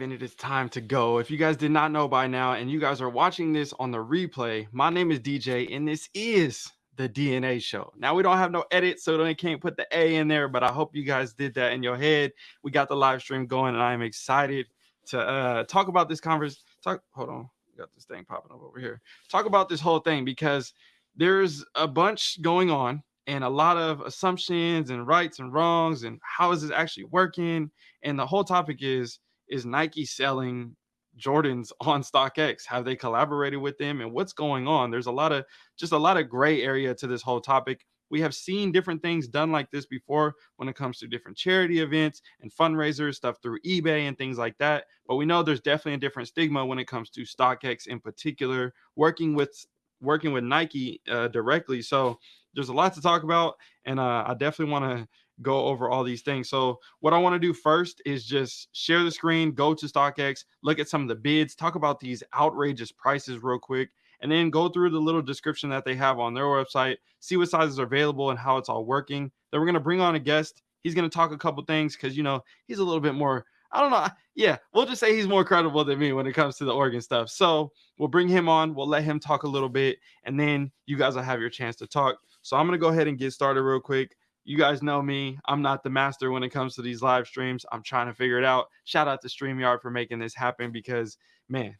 And it is time to go. If you guys did not know by now, and you guys are watching this on the replay, my name is DJ, and this is the DNA show. Now we don't have no edit, so they can't put the A in there, but I hope you guys did that in your head. We got the live stream going, and I am excited to uh, talk about this conference. Talk, hold on, got this thing popping up over here. Talk about this whole thing because there's a bunch going on and a lot of assumptions and rights and wrongs and how is this actually working and the whole topic is is nike selling jordans on stockx? Have they collaborated with them? And what's going on? There's a lot of just a lot of gray area to this whole topic. We have seen different things done like this before when it comes to different charity events and fundraisers stuff through ebay and things like that. But we know there's definitely a different stigma when it comes to stockx in particular working with working with nike uh, directly. So there's a lot to talk about, and uh, I definitely want to go over all these things. So what I want to do first is just share the screen, go to StockX, look at some of the bids, talk about these outrageous prices real quick, and then go through the little description that they have on their website, see what sizes are available and how it's all working. Then we're going to bring on a guest. He's going to talk a couple things because, you know, he's a little bit more I don't know. Yeah, we'll just say he's more credible than me when it comes to the Oregon stuff. So we'll bring him on. We'll let him talk a little bit, and then you guys will have your chance to talk. So I'm gonna go ahead and get started real quick. You guys know me. I'm not the master when it comes to these live streams. I'm trying to figure it out. Shout out to StreamYard for making this happen because man,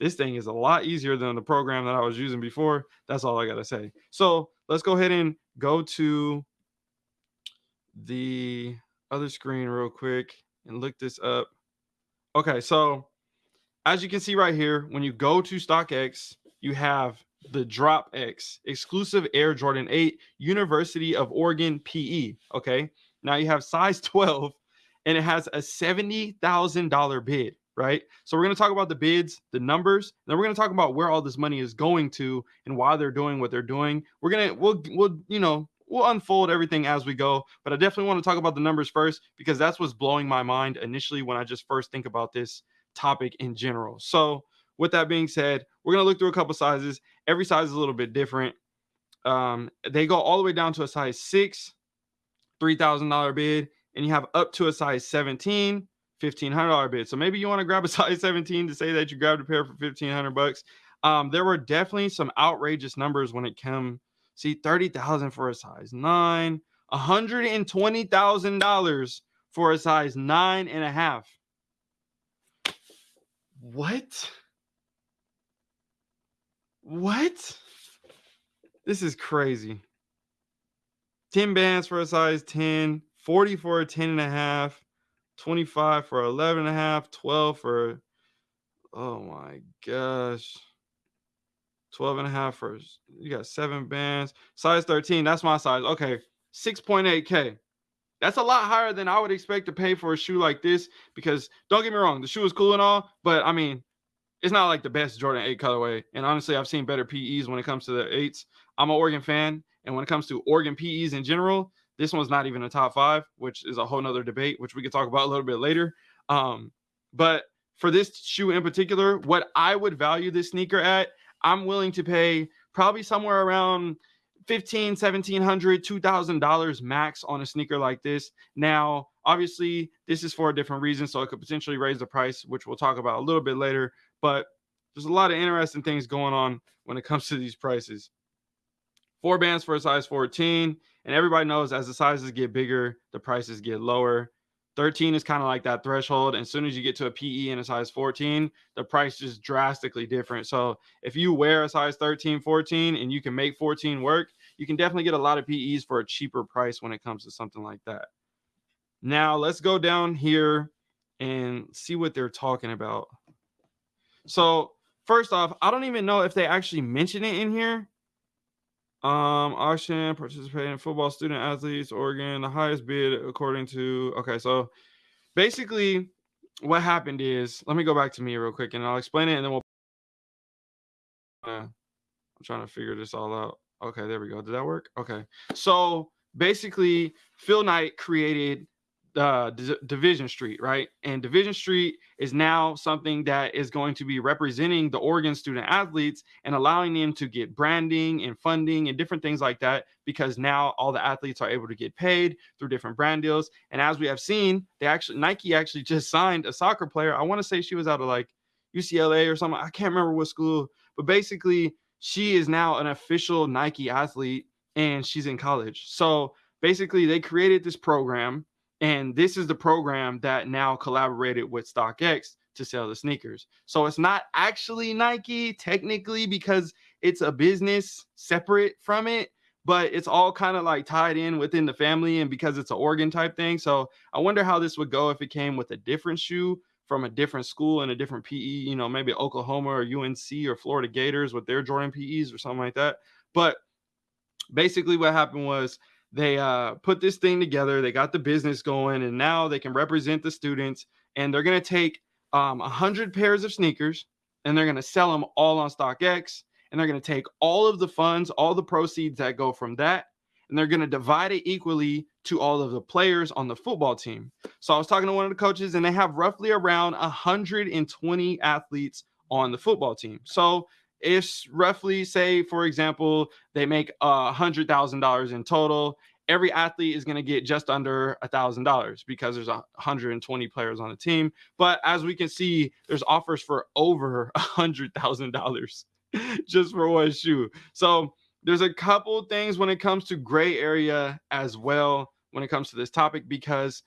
this thing is a lot easier than the program that I was using before. That's all I gotta say. So let's go ahead and go to the other screen real quick and look this up. Okay, so as you can see right here, when you go to StockX, you have the Drop X exclusive Air Jordan 8 University of Oregon PE. Okay, now you have size 12 and it has a $70,000 bid, right? So we're going to talk about the bids, the numbers, then we're going to talk about where all this money is going to and why they're doing what they're doing. We're going to, we'll, we'll, you know, we'll unfold everything as we go, but I definitely want to talk about the numbers first because that's what's blowing my mind initially when I just first think about this topic in general. So, with that being said, we're going to look through a couple sizes. Every size is a little bit different. Um, they go all the way down to a size six, $3,000 bid, and you have up to a size 17, $1,500 bid. So maybe you want to grab a size 17 to say that you grabbed a pair for 1500 bucks. Um, there were definitely some outrageous numbers when it came See, 30,000 for a size nine, $120,000 for a size nine and a half. What? What? This is crazy. 10 bands for a size 10, 40 for a 10 and a half, 25 for 11 and a half, 12 for, oh my gosh. 12 and a half for you got seven bands size 13 that's my size okay 6.8k that's a lot higher than i would expect to pay for a shoe like this because don't get me wrong the shoe is cool and all but i mean it's not like the best jordan 8 colorway and honestly i've seen better pe's when it comes to the 8s i'm an oregon fan and when it comes to oregon pe's in general this one's not even a top five which is a whole nother debate which we could talk about a little bit later. Um but for this shoe in particular what i would value this sneaker at I'm willing to pay probably somewhere around 15 1700 2000 dollars max on a sneaker like this. Now obviously this is for a different reason so it could potentially raise the price which we'll talk about a little bit later but there's a lot of interesting things going on when it comes to these prices four bands for a size 14 and everybody knows as the sizes get bigger the prices get lower 13 is kind of like that threshold. And as soon as you get to a PE in a size 14, the price is drastically different. So if you wear a size 13, 14, and you can make 14 work, you can definitely get a lot of PEs for a cheaper price when it comes to something like that. Now let's go down here and see what they're talking about. So first off, I don't even know if they actually mention it in here. Um, auction participating football student athletes, Oregon, the highest bid according to. Okay, so basically, what happened is, let me go back to me real quick, and I'll explain it, and then we'll. I'm trying to figure this all out. Okay, there we go. Did that work? Okay, so basically, Phil Knight created uh, D- Division Street, right? And Division Street is now something that is going to be representing the Oregon student athletes and allowing them to get branding and funding and different things like that because now all the athletes are able to get paid through different brand deals. And as we have seen, they actually Nike actually just signed a soccer player. I want to say she was out of like UCLA or something. I can't remember what school, but basically she is now an official Nike athlete and she's in college. So basically they created this program and this is the program that now collaborated with StockX to sell the sneakers. So it's not actually Nike technically because it's a business separate from it, but it's all kind of like tied in within the family and because it's an Oregon type thing. So I wonder how this would go if it came with a different shoe from a different school and a different PE, you know, maybe Oklahoma or UNC or Florida Gators with their Jordan PEs or something like that. But basically what happened was they uh, put this thing together. They got the business going, and now they can represent the students. And they're going to take um, 100 pairs of sneakers and they're going to sell them all on StockX. And they're going to take all of the funds, all the proceeds that go from that, and they're going to divide it equally to all of the players on the football team. So I was talking to one of the coaches, and they have roughly around 120 athletes on the football team. So it's roughly say for example they make a hundred thousand dollars in total every athlete is going to get just under a thousand dollars because there's a 120 players on the team. But as we can see there's offers for over a hundred thousand dollars just for one shoe. So there's a couple things when it comes to gray area as well when it comes to this topic because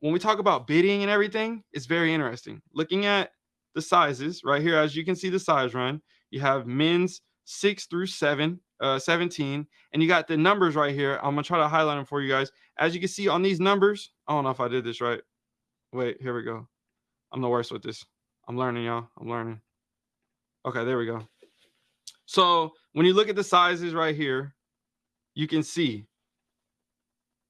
when we talk about bidding and everything it's very interesting. Looking at the sizes right here as you can see the size run you have men's six through seven, uh, 17, and you got the numbers right here. I'm gonna try to highlight them for you guys. As you can see on these numbers, I don't know if I did this right. Wait, here we go. I'm the worst with this. I'm learning, y'all. I'm learning. Okay, there we go. So when you look at the sizes right here, you can see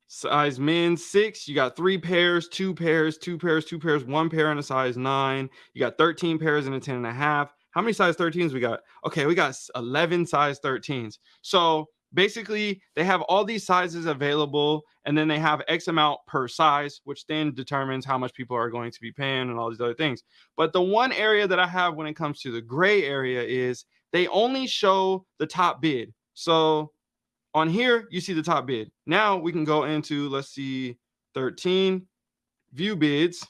size men six, you got three pairs, two pairs, two pairs, two pairs, one pair in a size nine. You got 13 pairs in a 10 and a half. How many size 13s we got? Okay, we got 11 size 13s. So basically, they have all these sizes available, and then they have X amount per size, which then determines how much people are going to be paying and all these other things. But the one area that I have when it comes to the gray area is they only show the top bid. So on here, you see the top bid. Now we can go into, let's see, 13 view bids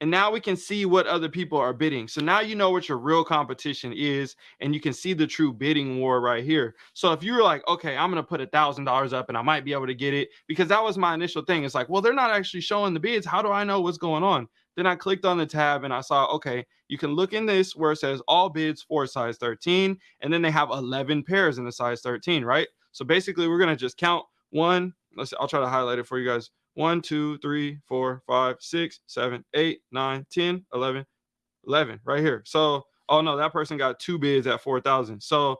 and now we can see what other people are bidding. So now you know what your real competition is, and you can see the true bidding war right here. So if you're like, okay, I'm gonna put a thousand dollars up and I might be able to get it, because that was my initial thing. It's like, well, they're not actually showing the bids. How do I know what's going on? Then I clicked on the tab and I saw, okay, you can look in this where it says all bids for size 13, and then they have 11 pairs in the size 13, right? So basically, we're gonna just count one. Let's. I'll try to highlight it for you guys. 1, 2, 3, 4, 5, 6, 7, 8, 9, 10, 11, 11 right here. So, oh no, that person got two bids at 4,000. So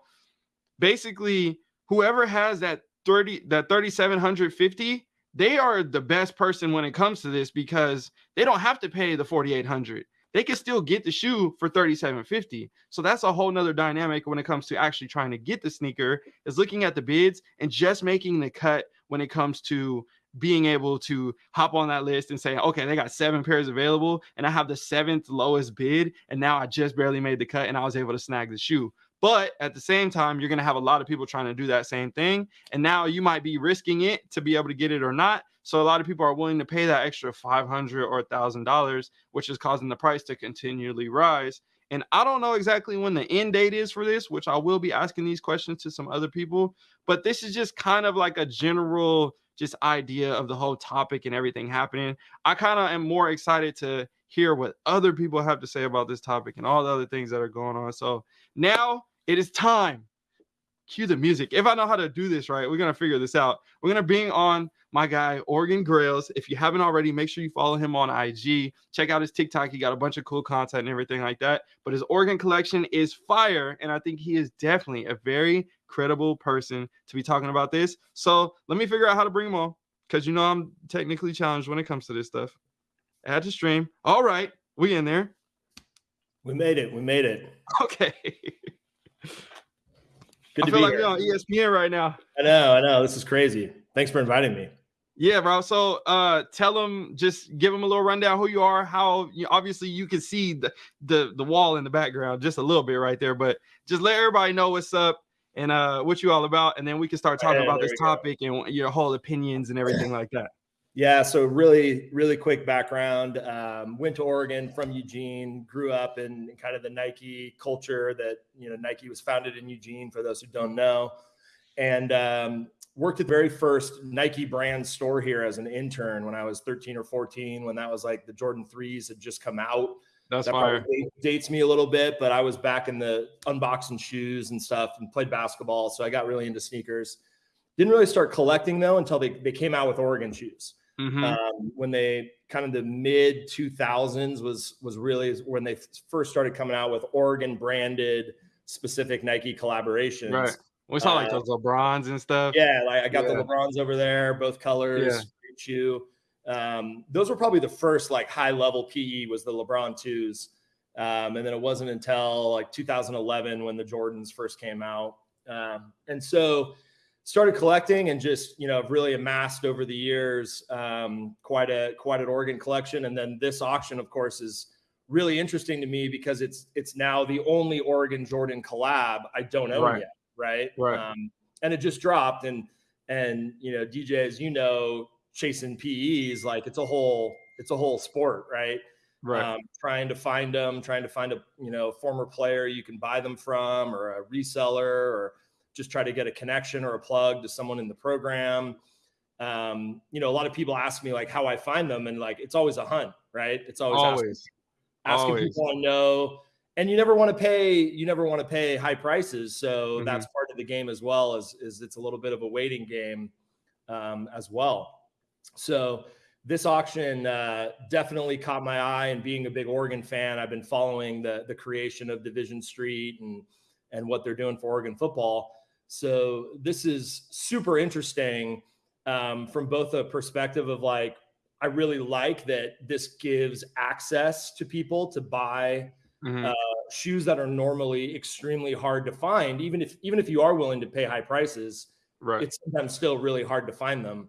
basically, whoever has that 30, that 3,750, they are the best person when it comes to this because they don't have to pay the 4,800 they can still get the shoe for 3750 so that's a whole nother dynamic when it comes to actually trying to get the sneaker is looking at the bids and just making the cut when it comes to being able to hop on that list and say, okay, they got seven pairs available, and I have the seventh lowest bid, and now I just barely made the cut, and I was able to snag the shoe. But at the same time, you're going to have a lot of people trying to do that same thing. And now you might be risking it to be able to get it or not. So a lot of people are willing to pay that extra 500 or $1,000, which is causing the price to continually rise. And I don't know exactly when the end date is for this, which I will be asking these questions to some other people. But this is just kind of like a general just idea of the whole topic and everything happening. I kind of am more excited to hear what other people have to say about this topic and all the other things that are going on. So now it is time. Cue the music. If I know how to do this right, we're gonna figure this out. We're gonna bring on my guy Oregon Grails. If you haven't already, make sure you follow him on IG. Check out his TikTok. He got a bunch of cool content and everything like that. But his Oregon collection is fire, and I think he is definitely a very credible person to be talking about this. So let me figure out how to bring them on because you know I'm technically challenged when it comes to this stuff. Add to stream. All right, we in there. We made it. We made it. Okay. Good I feel like you're on ESPN right now. I know. I know. This is crazy. Thanks for inviting me. Yeah, bro. So uh tell them just give them a little rundown who you are, how you obviously you can see the the the wall in the background just a little bit right there, but just let everybody know what's up and uh what you all about and then we can start talking Yeah, about this we go. topic and your whole opinions and everything like that. Yeah, so really, really quick background. Um, went to Oregon from Eugene, grew up in kind of the Nike culture that, you know, Nike was founded in Eugene, for those who don't know. And um, worked at the very first Nike brand store here as an intern when I was 13 or 14, when that was like the Jordan 3s had just come out. That's that fire. dates me a little bit, but I was back in the unboxing shoes and stuff and played basketball. So I got really into sneakers. Didn't really start collecting though until they, they came out with Oregon shoes. Mhm. Um, when they kind of the mid 2000s was was really when they first started coming out with Oregon branded specific Nike collaborations. Right. We saw like uh, those LeBrons and stuff. Yeah, like I got Yeah. the LeBrons over there, both colors, Yeah. great shoe. Um, those were probably the first like high level PE was the LeBron twos. Um, and then it wasn't until like 2011 when the Jordans first came out. Um, and so started collecting and just, you know, have really amassed over the years um, quite a quite an Oregon collection. And then this auction, of course, is really interesting to me because it's it's now the only Oregon Jordan collab I don't own Right. yet. Right. Right. Um, and it just dropped. And and you know, DJ, as you know, chasing PEs, like it's a whole it's a whole sport, right? Right. Um, trying to find them, trying to find a you know former player you can buy them from, or a reseller, or just try to get a connection or a plug to someone in the program. Um, you know, a lot of people ask me like how I find them, and like it's always a hunt, right? It's always asking, Always. asking always. people I know, and you never want to pay you never want to pay high prices, so Mhm. that's part of the game as well. Is is it's a little bit of a waiting game um, as well. So this auction uh, definitely caught my eye, and being a big Oregon fan, I've been following the the creation of Division Street and and what they're doing for Oregon football. So this is super interesting um, from both a perspective of like I really like that this gives access to people to buy Mhm. shoes that are normally extremely hard to find. Even if even if you are willing to pay high prices, right. it's sometimes still really hard to find them,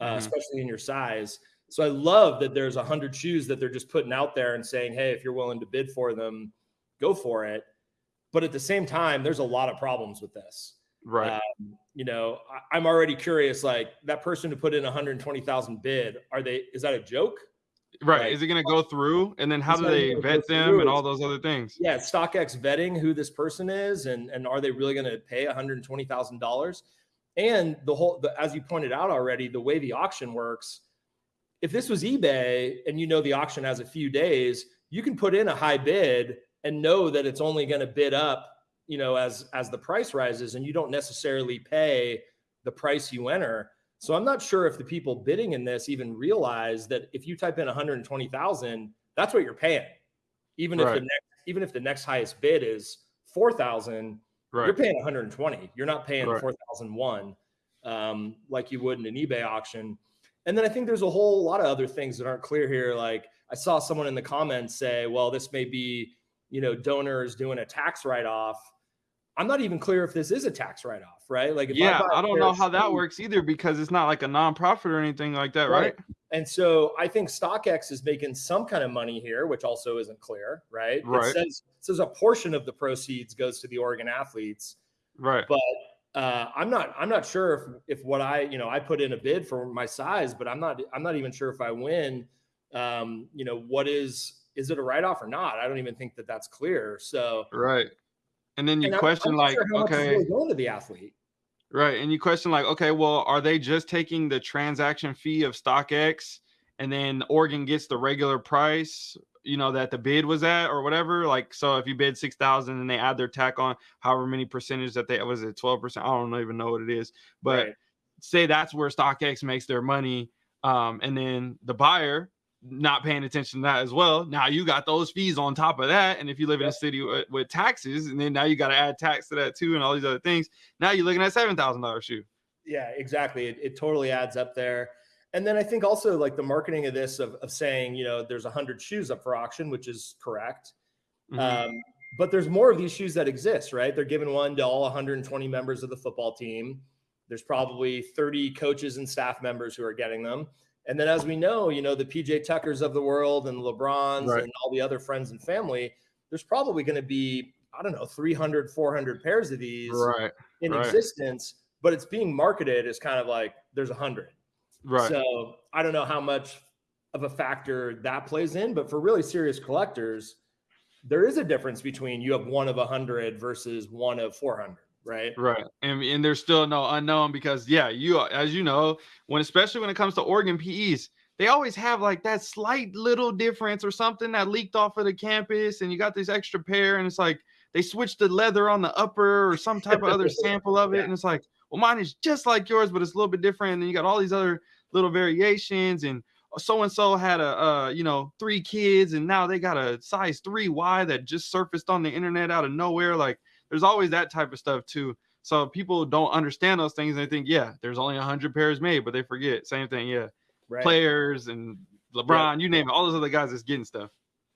uh, Mhm. especially in your size. So I love that there's a hundred shoes that they're just putting out there and saying, "Hey, if you're willing to bid for them, go for it." But at the same time, there's a lot of problems with this. right. Um, you know, I, I'm already curious. Like that person who put in 120,000 bid, are they? Is that a joke? right. like- Is it going to go through? And then how do they vet them through? and all those other things? yeah, StockX vetting who this person is, and and are they really going to pay one hundred twenty thousand dollars? And the whole, the, as you pointed out already, the way the auction works, if this was eBay and you know the auction has a few days, you can put in a high bid and know that it's only going to bid up, you know, as as the price rises, and you don't necessarily pay the price you enter. So I'm not sure if the people bidding in this even realize that if you type in 120,000, that's what you're paying. Even if the next even if the next highest bid is 4,000, you're paying 120. You're not paying Right. 4,001 um, like you would in an eBay auction. And then I think there's a whole lot of other things that aren't clear here. Like I saw someone in the comments say, well, this may be, you know, donors doing a tax write off. I'm not even clear if this is a tax write off, right? Like, if Yeah, a I don't know how that works either because it's not like a nonprofit or anything like that, right? And so I think StockX is making some kind of money here, which also isn't clear, right? Right. It says, it says a portion of the proceeds goes to the Oregon athletes, Right. but uh, I'm not I'm not sure if if what I you know I put in a bid for my size, but I'm not I'm not even sure if I win. Um, you know what is is it a write off or not? I don't even think that that's clear. So Right. And then you and question like, sure how much is okay, really going to the athlete. Right. And you question like, okay, well, are they just taking the transaction fee of StockX and then Oregon gets the regular price, you know, that the bid was at or whatever? Like, so if you bid 6,000 and they add their tack on however many percentage that they, was it 12%? I don't even know what it is, but Right. say that's where StockX makes their money. Um, and then the buyer not paying attention to that as well. Now you got those fees on top of that. And if you live in a city with, with taxes, and then now you got to add tax to that too, and all these other things. Now you're looking at seven thousand dollars shoe. Yeah, exactly. It, it totally adds up there. And then I think also like the marketing of this of, of saying, you know, there's a hundred shoes up for auction, which is correct. Mhm. Um, but there's more of these shoes that exist, right? They're giving one to all 120 members of the football team. There's probably 30 coaches and staff members who are getting them. And then, as we know, you know, the PJ Tuckers of the world and LeBrons Right. and all the other friends and family, there's probably going to be, I don't know, 300, 400 pairs of these Right. in right. existence, but it's being marketed as kind of like there's a hundred. Right. So I don't know how much of a factor that plays in, but for really serious collectors, there is a difference between you have one of a hundred versus one of 400, right? Right. And, and there's still no unknown because yeah, you as you know, when especially when it comes to Oregon PEs, they always have like that slight little difference or something that leaked off of the campus, and you got this extra pair, and it's like they switched the leather on the upper or some type of other sample of it, Yeah. and it's like, well, mine is just like yours, but it's a little bit different. And then you got all these other little variations, and so and so had a uh, you know three kids, and now they got a size three Y that just surfaced on the internet out of nowhere. Like there's always that type of stuff too. So people don't understand those things and they think, yeah, there's only 100 pairs made, but they forget. Same thing, yeah. Right. Players and LeBron, you name it, all those other guys that's getting stuff.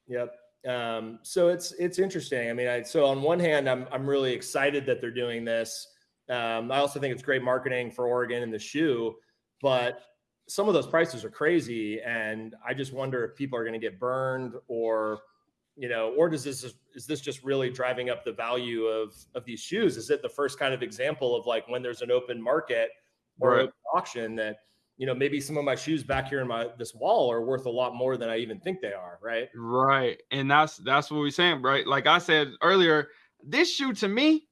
Yep. Um, so it's it's interesting. I mean, I so on one hand, I'm I'm really excited that they're doing this. Um, I also think it's great marketing for Oregon and the shoe, but some of those prices are crazy, and I just wonder if people are going to get burned, or you know, or does this is this just really driving up the value of of these shoes? Is it the first kind of example of like when there's an open market or Right. auction that you know maybe some of my shoes back here in my this wall are worth a lot more than I even think they are, right? Right. And that's that's what we're saying, right? Like I said earlier, this shoe to me,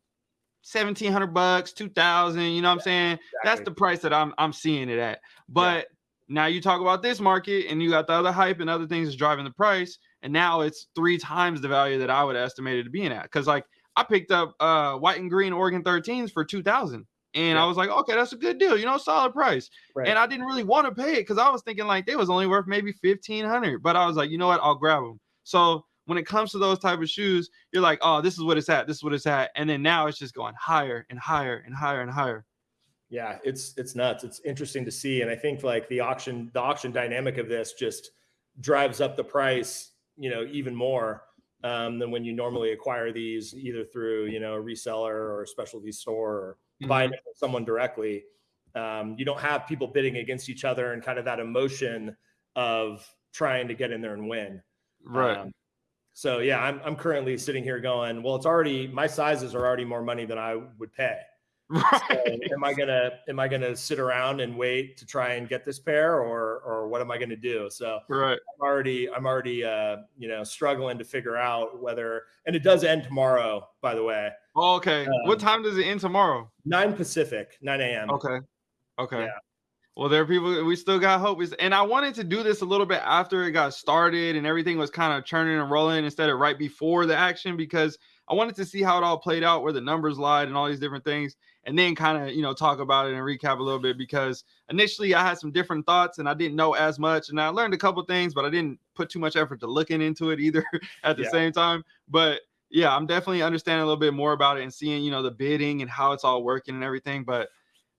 1700 bucks, 2000, you know what I'm saying? That's the price that I'm I'm seeing it at. But now you talk about this market and you got the other hype and other things that's driving the price, and now it's three times the value that I would estimate it to being at. Because like I picked up uh white and green Oregon 13s for 2000. And I was like, okay, that's a good deal, you know, solid price. Right. And I didn't really want to pay it because I was thinking like they was only worth maybe 1500 But I was like, you know what, I'll grab them. So when it comes to those type of shoes, you're like, oh, this is what it's at, this is what it's at. And then now it's just going higher and higher and higher and higher. Yeah it's it's nuts. It's interesting to see and i think like the auction the auction dynamic of this just drives up the price you know even more um, than when you normally acquire these either through you know a reseller or a specialty store or buying it from someone directly. Um, you don't have people bidding against each other and kind of that emotion of trying to get in there and win. Right. um, so yeah I'm, I'm currently sitting here going well it's already my sizes are already more money than i would pay so right. am I gonna am I gonna sit around and wait to try and get this pair, or or what am I gonna do? So Right. I'm already I'm already uh, you know struggling to figure out whether and it does end tomorrow, by the way, Okay. what Um, time does it end tomorrow? nine Pacific, nine a.m. Okay. Okay. Yeah. Well, there are people we still got hope. Is and I wanted to do this a little bit after it got started and everything was kind of churning and rolling instead of right before the action because I wanted to see how it all played out, where the numbers lied and all these different things, and then kind of you know talk about it and recap a little bit because initially I had some different thoughts and I didn't know as much and I learned a couple things, but I didn't put too much effort to looking into it either at the Yeah. same time. But yeah, I'm definitely understanding a little bit more about it and seeing you know the bidding and how it's all working and everything. But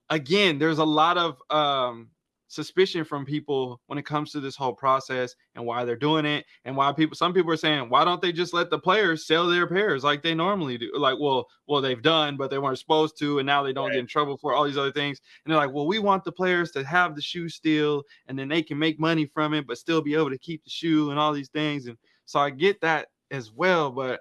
again, there's a lot of um, suspicion from people when it comes to this whole process and why they're doing it and why people some people are saying why don't they just let the players sell their pairs like they normally do? Like well well they've done but they weren't supposed to and now they don't Right. get in trouble for all these other things. And they're like well we want the players to have the shoe still and then they can make money from it but still be able to keep the shoe and all these things. And so i get that as well but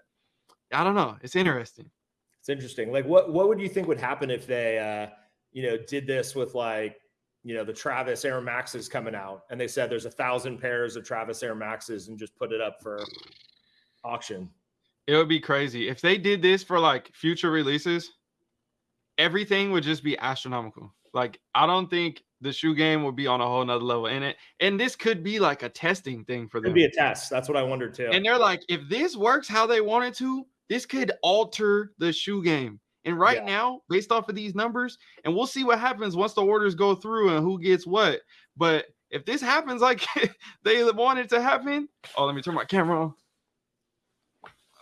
i don't know. It's interesting. It's interesting. Like, what what would you think would happen if they, uh, you know, did this with like, you know, the Travis Air Maxes coming out, and they said there's a thousand pairs of Travis Air Maxes, and just put it up for auction. It would be crazy if they did this for like future releases. Everything would just be astronomical. Like I don't think the shoe game would be on a whole nother level in it. And this could be like a testing thing for them. Could be a test. That's what I wondered too. and they're like, if this works how they want it to, this could alter the shoe game. And right Yeah. now, based off of these numbers, and we'll see what happens once the orders go through and who gets what. But if this happens like they want it to happen, oh, let me turn my camera on.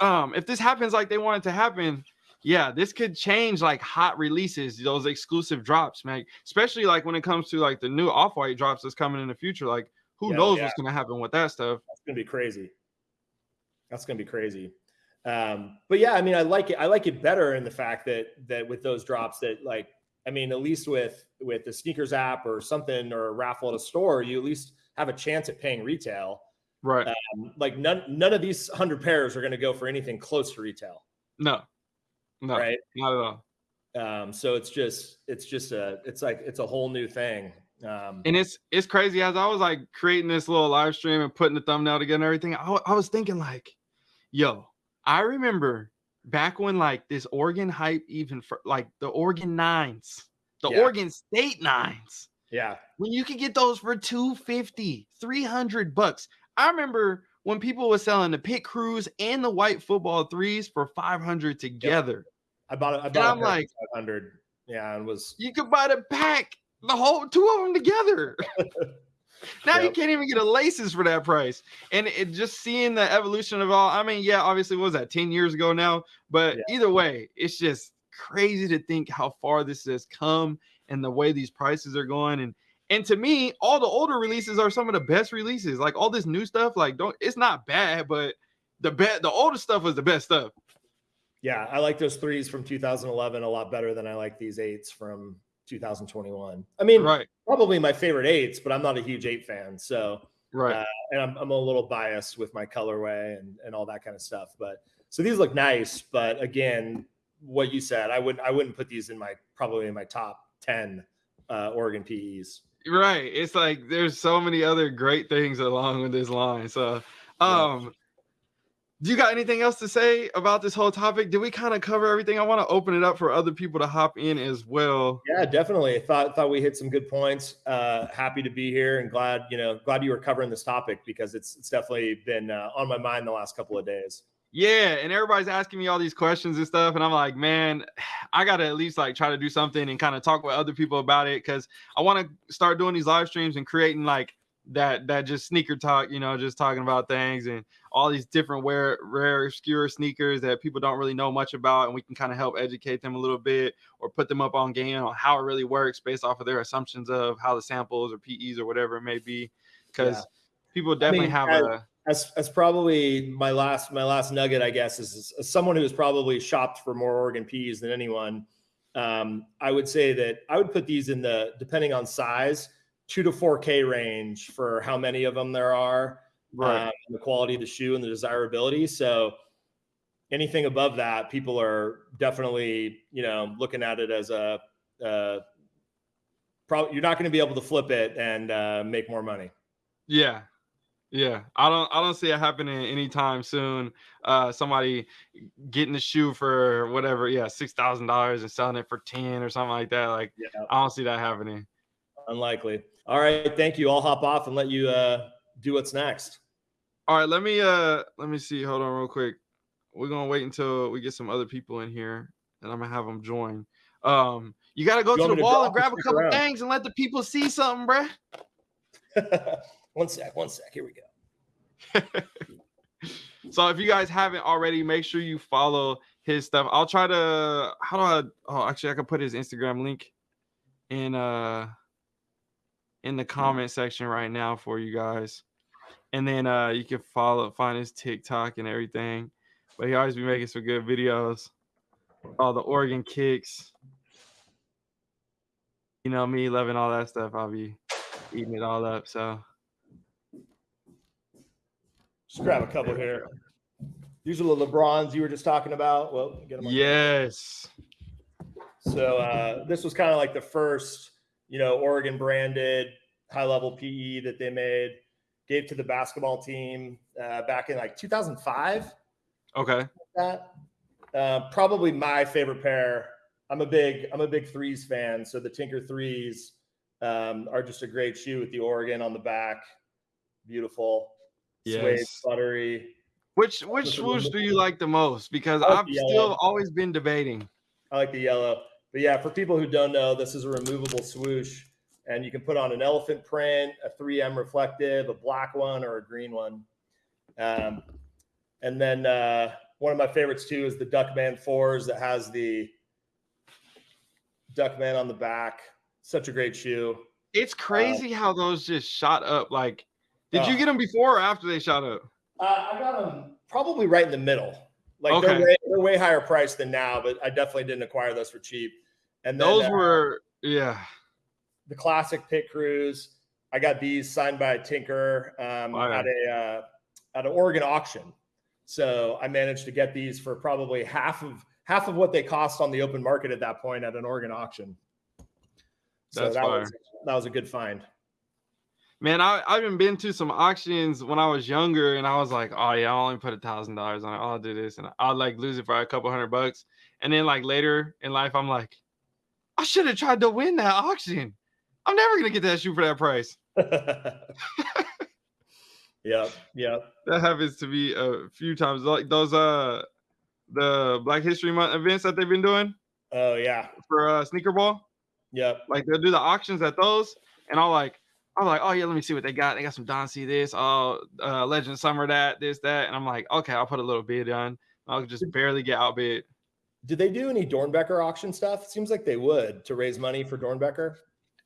Um, if this happens like they want it to happen, yeah, this could change like hot releases, those exclusive drops, man. Especially like when it comes to like the new off-white drops that's coming in the future. Like, who Yeah, knows yeah. what's gonna happen with that stuff? That's gonna be crazy. That's gonna be crazy. Um, but yeah, I mean, I like it. I like it better in the fact that that with those drops that like I mean, at least with with the sneakers app or something or a raffle at a store, you at least have a chance at paying retail. Right. Um, like none none of these hundred pairs are going to go for anything close to retail, no. No. right? Not at all. Um, so it's just it's just a it's like it's a whole new thing. Um, And it's it's crazy as I was like creating this little live stream and putting the thumbnail together and everything. I, I was thinking like, yo, I remember back when like this Oregon hype even for like the Oregon nines, the Yeah. Oregon State nines, yeah, when you could get those for 250, 300 bucks. I remember when people were selling the pit crews and the white football threes for 500 together. I bought it. I bought I'm like- five hundred. Yeah, and was You could buy the pack, the whole two of them together. now you can't even get a laces for that price. And it just seeing the evolution of all, I mean, yeah, obviously, what was that 10 years ago now? But Yeah. either way, it's just crazy to think how far this has come and the way these prices are going. And and to me, all the older releases are some of the best releases. Like all this new stuff, like don't it's not bad, but the bet the older stuff was the best stuff. yeah. I like those threes from 2011 a lot better than I like these eights from 2021. I mean, Right, probably my favorite eights, but I'm not a huge eight fan. So right. Uh, and I'm, I'm a little biased with my colorway and, and all that kind of stuff. But so these look nice, but again, what you said, I wouldn't I wouldn't put these in my probably in my top ten uh, Oregon PEs. Right. It's like there's so many other great things along with this line. So, um, do you got anything else to say about this whole topic? Did we kind of cover everything? I want to open it up for other people to hop in as well. Yeah, definitely. Thought thought we hit some good points. Uh, happy to be here and glad you know glad you were covering this topic because it's it's definitely been uh, on my mind the last couple of days. Yeah, and everybody's asking me all these questions and stuff, and I'm like, man, I gotta at least like try to do something and kind of talk with other people about it because I want to start doing these live streams and creating like that that just sneaker talk, you know, just talking about things and all these different rare, rare, obscure sneakers that people don't really know much about, and we can kind of help educate them a little bit or put them up on game on how it really works based off of their assumptions of how the samples or PEs or whatever it may be, because Yeah. people definitely mean, have as- a As as probably my last my last nugget, I guess, is, is someone who has probably shopped for more Oregon PEs than anyone. Um, I would say that I would put these in the depending on size, two to four K range for how many of them there are, right. um, and the quality of the shoe and the desirability. So anything above that, people are definitely you know looking at it as a. Uh, Probably you're not going to be able to flip it and uh, make more money. Yeah. Yeah. I don't I don't see it happening anytime soon. Uh somebody getting the shoe for whatever, yeah, six thousand dollars and selling it for 10 or something like that. Like Yeah. I don't see that happening. Unlikely. All right. Thank you. I'll hop off and let you uh, do what's next. All right, let me uh let me see. Hold on real quick. We're gonna wait until we get some other people in here and I'm gonna have them join. Um you gotta go You to the wall and grab a couple around? things and let the people see something, bruh. one sec. One sec. Here we go. So if you guys haven't already, make sure you follow his stuff. I'll try to how do I oh actually I can put his Instagram link in uh in the comment section right now for you guys. And then uh you can follow find his TikTok and everything. But he always be making some good videos. All the Oregon kicks. You know me loving all that stuff. I'll be eating it all up. So Just grab a couple here. These are the LeBrons you were just talking about. Well, get them on. yes. So uh, this was kind of like the first, you know, Oregon branded high level PE that they made. Gave to the basketball team uh, back in like 2005. Okay. that. Uh, probably my favorite pair. I'm a big I'm a big threes fan, so the Tinker threes um, are just a great shoe with the Oregon on the back. Beautiful, suede, buttery. Which which swoosh do you like the most? Because like I've still always been debating. I like the yellow, but yeah, for people who don't know, this is a removable swoosh, and you can put on an elephant print, a 3M reflective, a black one, or a green one. Um, and then uh, one of my favorites too is the Duckman fours that has the Duckman on the back. Such a great shoe. It's crazy how those just shot up. Like, did you Oh. get them before or after they shot up? Uh, I got them probably right in the middle. Like they're, Okay. way, they're way higher priced than now, but I definitely didn't acquire those for cheap. And then, Those uh, were yeah. the classic pit crews. I got these signed by Tinker um, at a uh, at an Oregon auction. So I managed to get these for probably half of half of what they cost on the open market at that point at an Oregon auction. So That's that fire. was that was a good find. Man, I I even been to some auctions when I was younger, and I was like, oh yeah, I'll only put a thousand dollars on it. I'll do this, and I'll like lose it for a couple hundred bucks. And then like later in life, I'm like, I should have tried to win that auction. I'm never gonna get that shoe for that price. yeah, yeah. That happens to me a few times. Like those uh the Black History Month events that they've been doing Oh yeah, for uh sneaker ball. yep. Like they'll do the auctions at those, and I'll like, I'm like, oh yeah, let me see what they got. They got some Don C this, oh uh Legend Summer that, this, that. And I'm like, okay, I'll put a little bid on. I'll just barely get outbid. Did they do any Doernbecher auction stuff? Seems like they would to raise money for Doernbecher.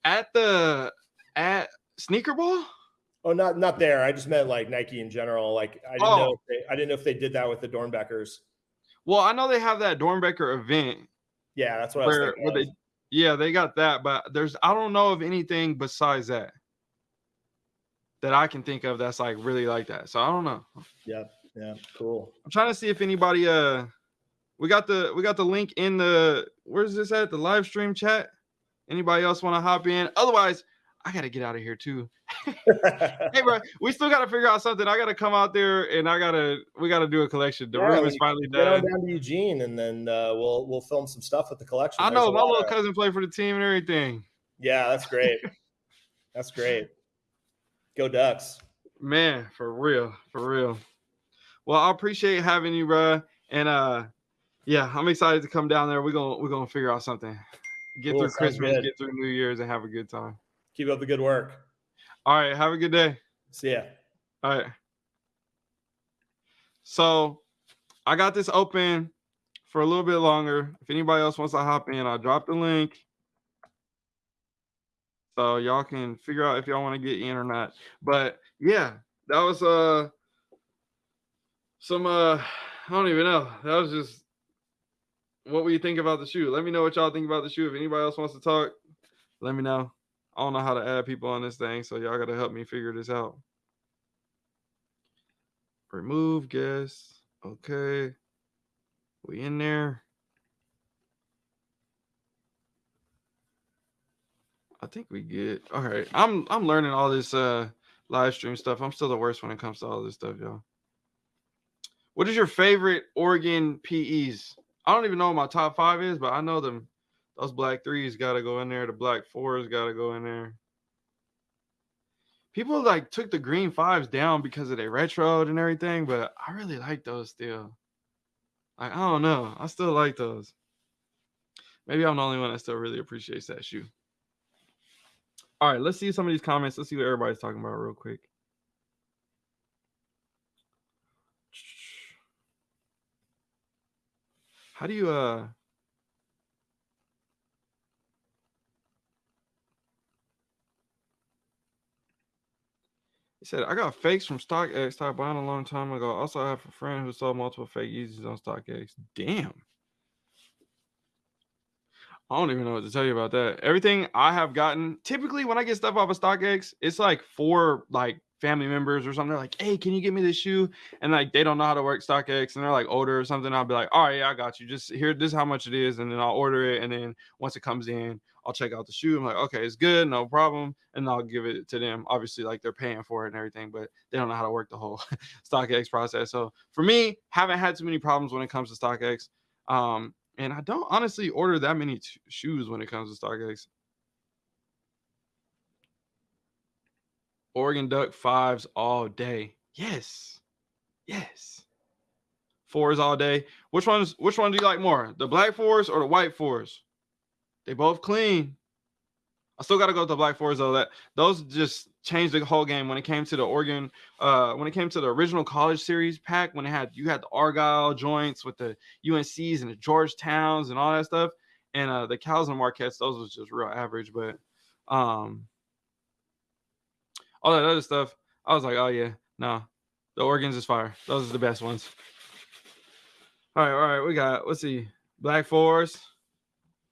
At the at sneaker ball? Oh, not not there. I just meant like Nike in general. Like I didn't Oh. know. If they, I didn't know if they did that with the Doernbechers. Well, I know they have that Doernbecher event Yeah, that's what I was thinking. where they yeah, they got that, but there's I don't know of anything besides that that I can think of that's like really like that. So I don't know. Yeah, yeah, cool. I'm trying to see if anybody uh we got the we got the link in the where's this at the live stream chat anybody else want to hop in otherwise i gotta get out of here too hey bro we still gotta figure out something i gotta come out there and i gotta we gotta do a collection the Yeah, room is finally Get on done down to Eugene, and then uh, we'll we'll film some stuff with the collection. i know my little cousin played for the team and everything Yeah, that's great. that's great. Go Ducks. man for real for real well i appreciate having you bro and uh yeah i'm excited to come down there we're gonna we're gonna figure out something get Cool, through christmas good. get through new year's and have a good time Keep up the good work. all right have a good day See ya. All right. So I got this open for a little bit longer. If anybody else wants to hop in, I'll drop the link. So y'all can figure out if y'all want to get in or not. But yeah, that was uh some uh I don't even know. That was just what we think about the shoe. Let me know what y'all think about the shoe. If anybody else wants to talk, let me know. I don't know how to add people on this thing, so y'all gotta help me figure this out. Remove guest. Okay. We in there. I think we good. All right. I'm I'm learning all this uh live stream stuff. I'm still the worst when it comes to all this stuff, y'all. What is your favorite Oregon PEs? I don't even know what my top five is, but I know them. Those black threes got to go in there. The black fours got to go in there. People like took the green fives down because of their retro and everything, but I really like those still. Like, I don't know. I still like those. Maybe I'm the only one that still really appreciates that shoe. All right, let's see some of these comments. Let's see what everybody's talking about real quick. How do you uh He said, I got fakes from StockX I bought a long time ago. Also, I have a friend who sold multiple fake Yeezys on StockX. Damn. I don't even know what to tell you about that. Everything I have gotten, typically when I get stuff off of StockX, it's like for like family members or something. They're like, hey, can you get me this shoe? And like they don't know how to work StockX and they're like older or something. I'll be like, all right, yeah, I got you. Just here, this is how much it is. And then I'll order it. And then once it comes in, I'll check out the shoe. I'm like, okay, it's good, no problem. And I'll give it to them. Obviously, like they're paying for it and everything, but they don't know how to work the whole StockX process. So for me, haven't had too many problems when it comes to StockX. Um, and I don't honestly order that many t- shoes when it comes to StockX. Oregon Duck fives all day. Yes. Yes. Fours all day. Which ones which one do you like more? The black fours or the white fours? They both clean. I still gotta go with the black fours though. That those just changed the whole game when it came to the Oregon, uh, when it came to the original college series pack, when it had you had the Argyle joints with the UNCs and the Georgetowns and all that stuff. And uh the Cows and Marquettes, those was just real average, but um all that other stuff, I was like, oh yeah, no, the Oregon's is fire. Those are the best ones. All right, all right, we got let's see, black fours.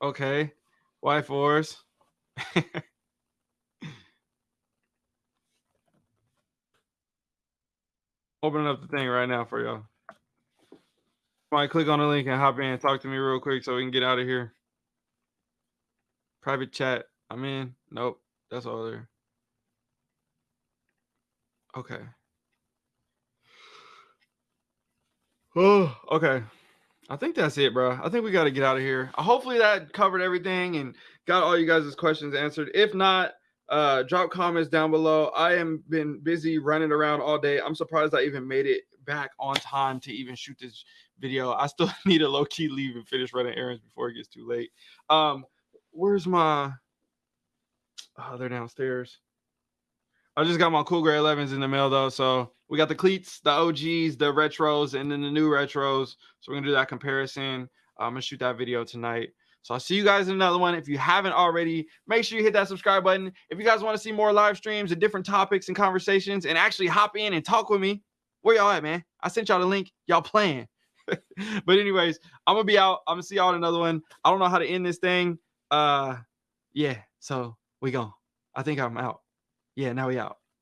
Okay, White Force. Opening up the thing right now for y'all. Might click on the link and hop in and talk to me real quick so we can get out of here. Private chat. I'm in. Nope. That's all there. Okay. Oh, okay. I think that's it, bro. I think we got to get out of here. Hopefully that covered everything and got all you guys' questions answered. If not, uh, drop comments down below. I am been busy running around all day. I'm surprised I even made it back on time to even shoot this video. I still need to low key leave and finish running errands before it gets too late. Um, where's my? Oh, they're downstairs. I just got my cool gray 11s in the mail though, so we got the cleats, the OGs, the retros, and then the new retros. So we're gonna do that comparison. I'm gonna shoot that video tonight. So I'll see you guys in another one. If you haven't already, make sure you hit that subscribe button. If you guys want to see more live streams and different topics and conversations and actually hop in and talk with me, where y'all at, man? I sent y'all the link. Y'all playing. but anyways, I'm gonna be out. I'm gonna see y'all in another one. I don't know how to end this thing. Uh yeah, so we go. I think I'm out. Yeah, now we out.